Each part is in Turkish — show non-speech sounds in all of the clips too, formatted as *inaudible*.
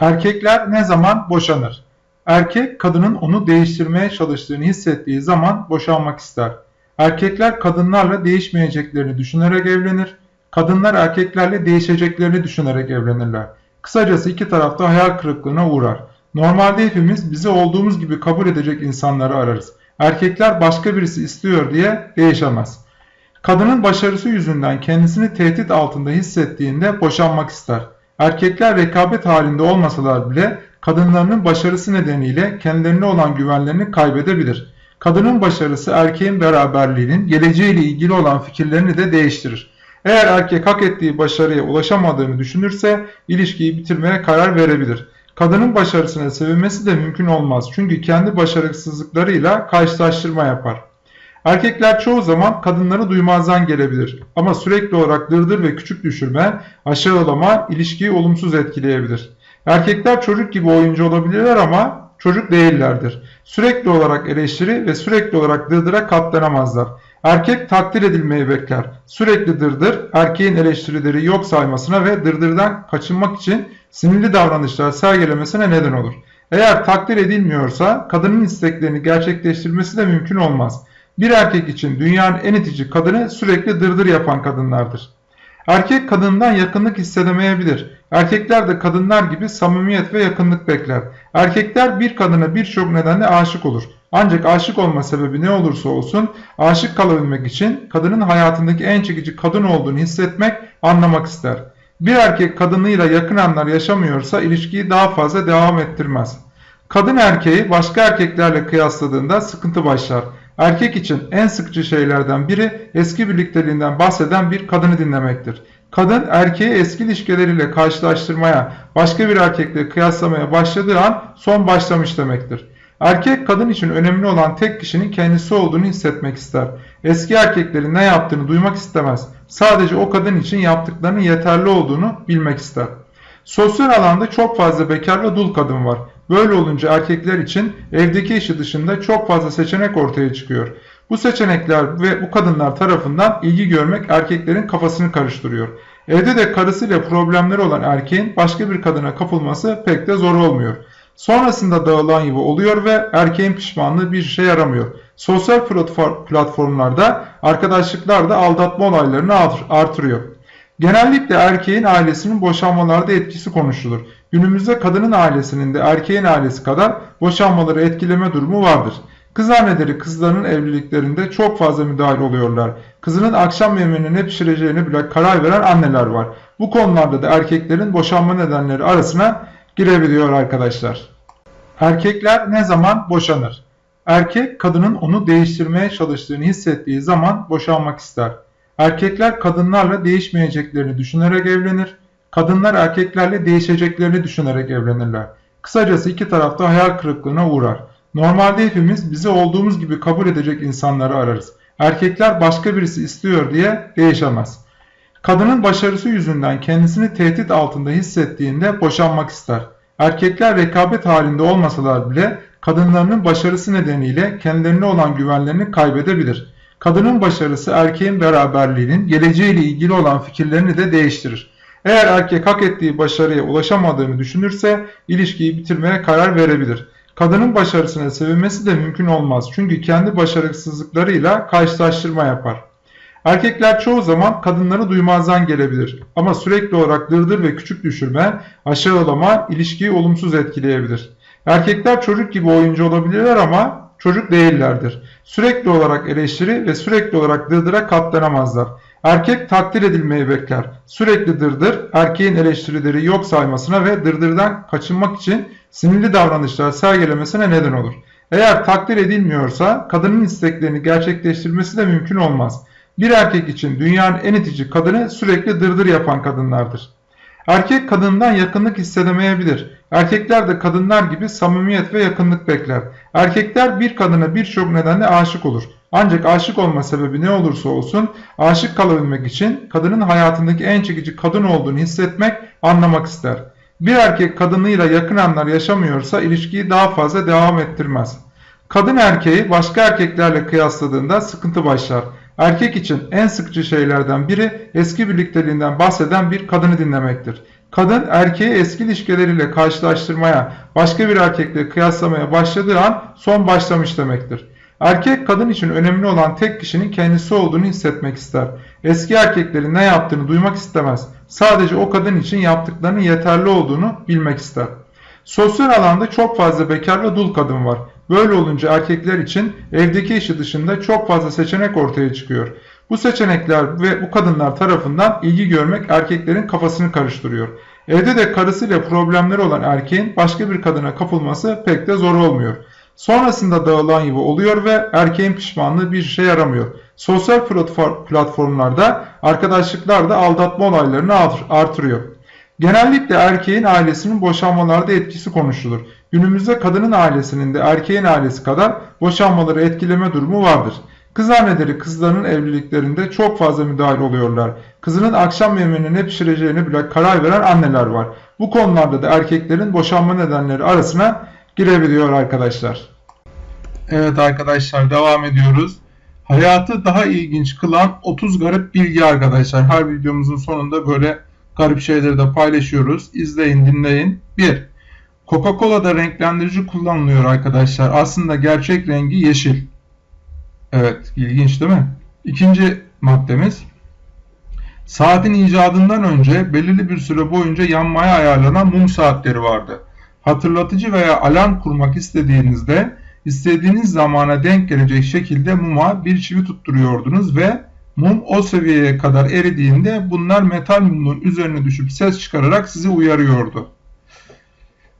Erkekler ne zaman boşanır? Erkek kadının onu değiştirmeye çalıştığını hissettiği zaman boşanmak ister. Erkekler kadınlarla değişmeyeceklerini düşünerek evlenir. Kadınlar erkeklerle değişeceklerini düşünerek evlenirler. Kısacası iki tarafta hayal kırıklığına uğrar. Normalde hepimiz bizi olduğumuz gibi kabul edecek insanları ararız. Erkekler başka birisi istiyor diye değişemez. Kadının başarısı yüzünden kendisini tehdit altında hissettiğinde boşanmak ister. Erkekler rekabet halinde olmasalar bile kadınlarının başarısı nedeniyle kendilerine olan güvenlerini kaybedebilir. Kadının başarısı erkeğin beraberliğinin geleceğiyle ilgili olan fikirlerini de değiştirir. Eğer erkek hak ettiği başarıya ulaşamadığını düşünürse ilişkiyi bitirmeye karar verebilir. Kadının başarısına sevinmesi de mümkün olmaz çünkü kendi başarısızlıklarıyla karşılaştırma yapar. Erkekler çoğu zaman kadınları duymazdan gelebilir ama sürekli olarak dırdır ve küçük düşürme, aşağılama ilişkiyi olumsuz etkileyebilir. Erkekler çocuk gibi oyuncu olabilirler ama çocuk değillerdir. Sürekli olarak eleştiri ve sürekli olarak dırdıra katlanamazlar. Erkek takdir edilmeyi bekler. Sürekli dırdır, erkeğin eleştirileri yok saymasına ve dırdırdan kaçınmak için sinirli davranışlar sergilemesine neden olur. Eğer takdir edilmiyorsa kadının isteklerini gerçekleştirmesi de mümkün olmaz. Bir erkek için dünyanın en itici kadını sürekli dırdır yapan kadınlardır. Erkek kadından yakınlık hissedemeyebilir. Erkekler de kadınlar gibi samimiyet ve yakınlık bekler. Erkekler bir kadına birçok nedenle aşık olur. Ancak aşık olma sebebi ne olursa olsun aşık kalabilmek için kadının hayatındaki en çekici kadın olduğunu hissetmek, anlamak ister. Bir erkek kadınıyla yakın anlar yaşamıyorsa ilişkiyi daha fazla devam ettirmez. Kadın erkeği başka erkeklerle kıyasladığında sıkıntı başlar. Erkek için en sıkıcı şeylerden biri eski birlikteliğinden bahseden bir kadını dinlemektir. Kadın erkeği eski ilişkileriyle karşılaştırmaya, başka bir erkekle kıyaslamaya başladığı an son başlamış demektir. Erkek kadın için önemli olan tek kişinin kendisi olduğunu hissetmek ister. Eski erkeklerin ne yaptığını duymak istemez. Sadece o kadın için yaptıklarının yeterli olduğunu bilmek ister. Sosyal alanda çok fazla bekar ve dul kadın var. Böyle olunca erkekler için evdeki işi dışında çok fazla seçenek ortaya çıkıyor. Bu seçenekler ve bu kadınlar tarafından ilgi görmek erkeklerin kafasını karıştırıyor. Evde de karısıyla problemleri olan erkeğin başka bir kadına kapılması pek de zor olmuyor. Sonrasında dağılan yuva oluyor ve erkeğin pişmanlığı bir şey yaramıyor. Sosyal platformlarda arkadaşlıklar da aldatma olaylarını artırıyor. Genellikle erkeğin ailesinin boşanmalarda etkisi konuşulur. Günümüzde kadının ailesinin de erkeğin ailesi kadar boşanmaları etkileme durumu vardır. Kız anneleri kızlarının evliliklerinde çok fazla müdahale oluyorlar. Kızının akşam yemeğini ne pişireceğini bile karar veren anneler var. Bu konularda da erkeklerin boşanma nedenleri arasına girebiliyor arkadaşlar. Erkekler ne zaman boşanır? Erkek kadının onu değiştirmeye çalıştığını hissettiği zaman boşanmak ister. Erkekler kadınlarla değişmeyeceklerini düşünerek evlenir. Kadınlar erkeklerle değişeceklerini düşünerek evlenirler. Kısacası iki tarafta hayal kırıklığına uğrar. Normalde hepimiz bizi olduğumuz gibi kabul edecek insanları ararız. Erkekler başka birisi istiyor diye değişemez. Kadının başarısı yüzünden kendisini tehdit altında hissettiğinde boşanmak ister. Erkekler rekabet halinde olmasalar bile kadınlarının başarısı nedeniyle kendilerine olan güvenlerini kaybedebilir. Kadının başarısı erkeğin beraberliğinin geleceğiyle ilgili olan fikirlerini de değiştirir. Eğer erkek hak ettiği başarıya ulaşamadığını düşünürse ilişkiyi bitirmeye karar verebilir. Kadının başarısına sevinmesi de mümkün olmaz çünkü kendi başarısızlıklarıyla karşılaştırma yapar. Erkekler çoğu zaman kadınları duymazdan gelebilir ama sürekli olarak dırdır ve küçük düşürme, aşağılama ilişkiyi olumsuz etkileyebilir. Erkekler çocuk gibi oyuncu olabilirler ama çocuk değillerdir. Sürekli olarak eleştiri ve sürekli olarak dırdıra katlanamazlar. Erkek takdir edilmeyi bekler. Sürekli dırdır, erkeğin eleştirileri yok saymasına ve dırdırdan kaçınmak için sinirli davranışlar sergilemesine neden olur. Eğer takdir edilmiyorsa kadının isteklerini gerçekleştirmesi de mümkün olmaz. Bir erkek için dünyanın en itici kadını sürekli dırdır yapan kadınlardır. Erkek kadından yakınlık hissedemeyebilir. Erkekler de kadınlar gibi samimiyet ve yakınlık bekler. Erkekler bir kadına birçok nedenle aşık olur. Ancak aşık olma sebebi ne olursa olsun aşık kalabilmek için kadının hayatındaki en çekici kadın olduğunu hissetmek, anlamak ister. Bir erkek kadınıyla yakın anlar yaşamıyorsa ilişkiyi daha fazla devam ettirmez. Kadın erkeği başka erkeklerle kıyasladığında sıkıntı başlar. Erkek için en sıkıcı şeylerden biri eski birlikteliğinden bahseden bir kadını dinlemektir. Kadın erkeği eski ilişkileriyle karşılaştırmaya, başka bir erkekle kıyaslamaya başladığı an son başlamış demektir. Erkek kadın için önemli olan tek kişinin kendisi olduğunu hissetmek ister. Eski erkeklerin ne yaptığını duymak istemez. Sadece o kadın için yaptıklarının yeterli olduğunu bilmek ister. Sosyal alanda çok fazla bekar ve dul kadın var. Böyle olunca erkekler için evdeki işi dışında çok fazla seçenek ortaya çıkıyor. Bu seçenekler ve bu kadınlar tarafından ilgi görmek erkeklerin kafasını karıştırıyor. Evde de karısıyla problemleri olan erkeğin başka bir kadına kapılması pek de zor olmuyor. Sonrasında dağılan yuva oluyor ve erkeğin pişmanlığı bir işe yaramıyor. Sosyal platformlarda arkadaşlıklar da aldatma olaylarını artırıyor. Genellikle erkeğin ailesinin boşanmalarda etkisi konuşulur. Günümüzde kadının ailesinin de erkeğin ailesi kadar boşanmaları etkileme durumu vardır. Kız anneleri kızlarının evliliklerinde çok fazla müdahil oluyorlar. Kızının akşam yemeğini ne pişireceğini bile karar veren anneler var. Bu konularda da erkeklerin boşanma nedenleri arasına girebiliyor arkadaşlar. Evet arkadaşlar devam ediyoruz. Hayatı daha ilginç kılan 30 garip bilgi arkadaşlar. Her videomuzun sonunda böyle garip şeyleri de paylaşıyoruz. İzleyin dinleyin. 1. Coca-Cola'da renklendirici kullanılıyor arkadaşlar. Aslında gerçek rengi yeşil. Evet ilginç değil mi? İkinci maddemiz. Saatin icadından önce belirli bir süre boyunca yanmaya ayarlanan mum saatleri vardı. Hatırlatıcı veya alarm kurmak istediğinizde istediğiniz zamana denk gelecek şekilde muma bir çivi tutturuyordunuz ve mum o seviyeye kadar eridiğinde bunlar metal mumun üzerine düşüp ses çıkararak sizi uyarıyordu.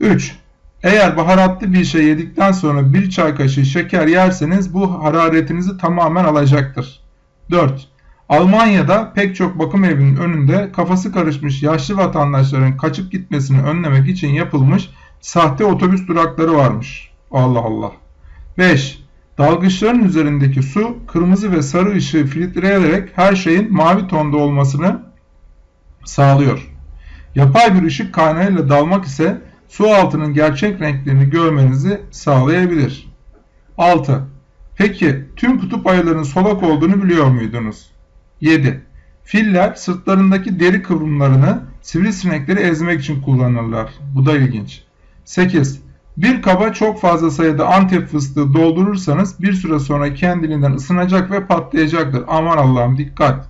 3. Eğer baharatlı bir şey yedikten sonra bir çay kaşığı şeker yerseniz bu hararetinizi tamamen alacaktır. 4. Almanya'da pek çok bakım evinin önünde kafası karışmış yaşlı vatandaşların kaçıp gitmesini önlemek için yapılmış sahte otobüs durakları varmış. Allah Allah. 5. Dalgıçların üzerindeki su kırmızı ve sarı ışığı filtreleyerek her şeyin mavi tonda olmasını sağlıyor. Yapay bir ışık kaynağıyla dalmak ise su altının gerçek renklerini görmenizi sağlayabilir. 6. Peki tüm kutup ayılarının solak olduğunu biliyor muydunuz? 7. Filler sırtlarındaki deri kıvrımlarını sivrisinekleri ezmek için kullanırlar. Bu da ilginç. 8. Bir kaba çok fazla sayıda antep fıstığı doldurursanız bir süre sonra kendiliğinden ısınacak ve patlayacaktır. Aman Allah'ım dikkat.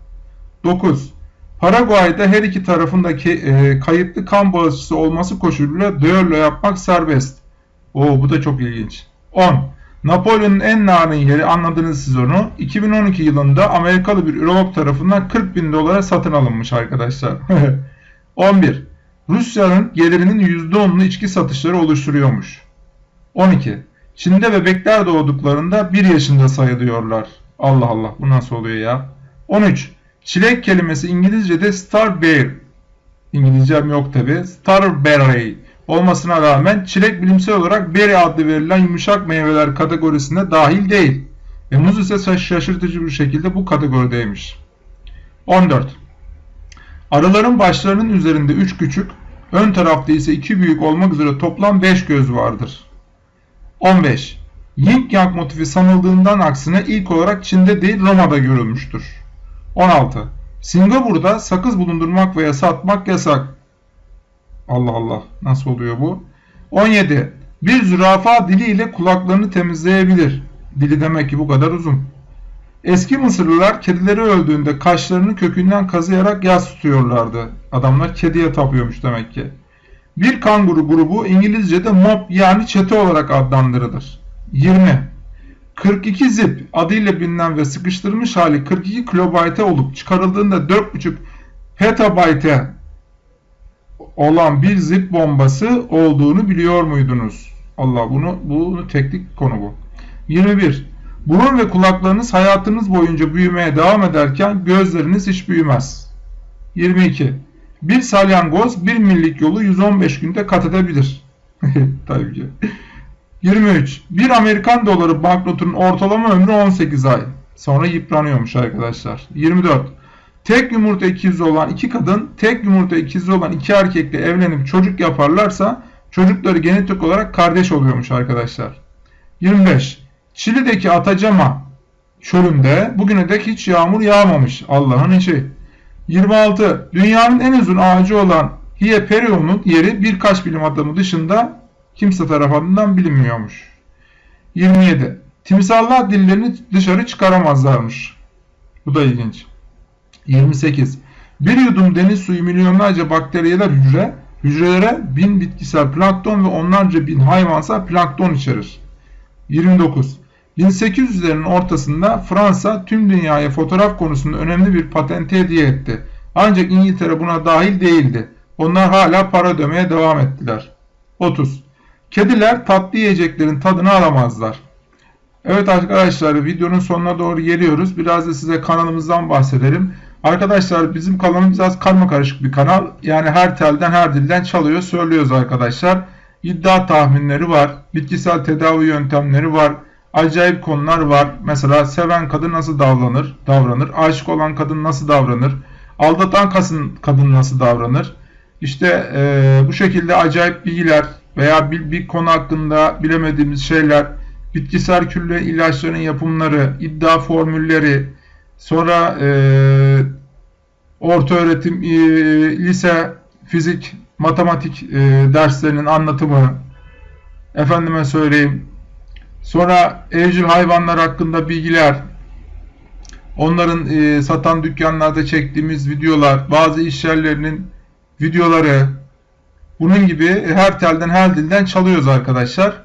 9. Paraguay'da her iki tarafındaki e, kayıtlı kan bağışçısı olması koşuluyla düello yapmak serbest. Oo bu da çok ilginç. 10. Napolyon'un en narin yeri anladınız siz onu. 2012 yılında Amerikalı bir ürolog tarafından 40 bin dolara satın alınmış arkadaşlar. *laughs* 11. Rusya'nın gelirinin %10'unu içki satışları oluşturuyormuş. 12. Çin'de bebekler doğduklarında 1 yaşında sayılıyorlar. Allah Allah bu nasıl oluyor ya? 13. Çilek kelimesi İngilizce'de starberry. İngilizcem yok tabi. Starberry olmasına rağmen çilek bilimsel olarak berry adlı verilen yumuşak meyveler kategorisine dahil değil. Ve muz ise şaşırtıcı bir şekilde bu kategorideymiş. 14. Arıların başlarının üzerinde 3 küçük, ön tarafta ise 2 büyük olmak üzere toplam 5 göz vardır. 15. Yin Yang motifi sanıldığından aksine ilk olarak Çin'de değil Roma'da görülmüştür. 16. Singapur'da sakız bulundurmak veya satmak yasak. Allah Allah nasıl oluyor bu? 17. Bir zürafa diliyle kulaklarını temizleyebilir. Dili demek ki bu kadar uzun. Eski Mısırlılar kedileri öldüğünde kaşlarını kökünden kazıyarak yas tutuyorlardı. Adamlar kediye tapıyormuş demek ki. Bir kanguru grubu İngilizce'de mob yani çete olarak adlandırılır. 20. 42 zip adıyla bilinen ve sıkıştırılmış hali 42 kilobayte olup çıkarıldığında 4.5 petabayte olan bir zip bombası olduğunu biliyor muydunuz? Allah bunu bunu teknik konu bu. 21. Burun ve kulaklarınız hayatınız boyunca büyümeye devam ederken gözleriniz hiç büyümez. 22. Bir salyangoz bir millik yolu 115 günde kat edebilir. *laughs* Tabii ki. 23. Bir Amerikan doları banknotunun ortalama ömrü 18 ay. Sonra yıpranıyormuş arkadaşlar. 24. Tek yumurta ikizi olan iki kadın, tek yumurta ikizi olan iki erkekle evlenip çocuk yaparlarsa çocukları genetik olarak kardeş oluyormuş arkadaşlar. 25. Çili'deki Atacama çölünde bugüne dek hiç yağmur yağmamış Allah'ın işi. 26. Dünyanın en uzun ağacı olan Hieperion'un yeri birkaç bilim adamı dışında kimse tarafından bilinmiyormuş. 27. Timsahlar dillerini dışarı çıkaramazlarmış. Bu da ilginç. 28. Bir yudum deniz suyu milyonlarca bakteriyeler hücre, hücrelere bin bitkisel plankton ve onlarca bin hayvansal plankton içerir. 29. 1800'lerin ortasında Fransa tüm dünyaya fotoğraf konusunda önemli bir patenti hediye etti. Ancak İngiltere buna dahil değildi. Onlar hala para ödemeye devam ettiler. 30. Kediler tatlı yiyeceklerin tadını alamazlar. Evet arkadaşlar videonun sonuna doğru geliyoruz. Biraz da size kanalımızdan bahsedelim. Arkadaşlar bizim kanalımız biraz karma karışık bir kanal. Yani her telden her dilden çalıyor söylüyoruz arkadaşlar. İddia tahminleri var. Bitkisel tedavi yöntemleri var. Acayip konular var. Mesela seven kadın nasıl davranır? Davranır. Aşık olan kadın nasıl davranır? Aldatan kadın, nasıl davranır? İşte e, bu şekilde acayip bilgiler veya bir, bir konu hakkında bilemediğimiz şeyler, bitkisel külle ilaçların yapımları, iddia formülleri, sonra e, orta öğretim, e, lise, fizik, matematik e, derslerinin anlatımı, efendime söyleyeyim, sonra evcil hayvanlar hakkında bilgiler, onların e, satan dükkanlarda çektiğimiz videolar, bazı iş yerlerinin videoları, bunun gibi her telden her dilden çalıyoruz arkadaşlar.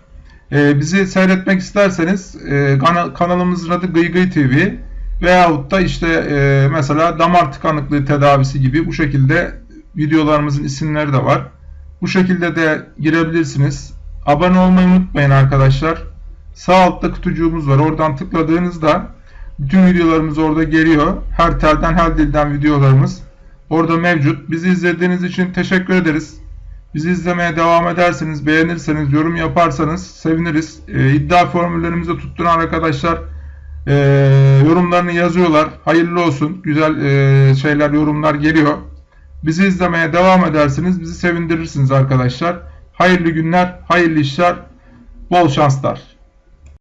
Ee, bizi seyretmek isterseniz e, kanalımızın adı Gıy Gıy TV veyahut da işte e, mesela damar tıkanıklığı tedavisi gibi bu şekilde videolarımızın isimleri de var. Bu şekilde de girebilirsiniz. Abone olmayı unutmayın arkadaşlar. Sağ altta kutucuğumuz var. Oradan tıkladığınızda bütün videolarımız orada geliyor. Her telden her dilden videolarımız orada mevcut. Bizi izlediğiniz için teşekkür ederiz. Bizi izlemeye devam ederseniz, beğenirseniz, yorum yaparsanız seviniriz. E, iddia formüllerimizi tutturan arkadaşlar e, yorumlarını yazıyorlar. Hayırlı olsun. Güzel e, şeyler, yorumlar geliyor. Bizi izlemeye devam ederseniz bizi sevindirirsiniz arkadaşlar. Hayırlı günler, hayırlı işler, bol şanslar.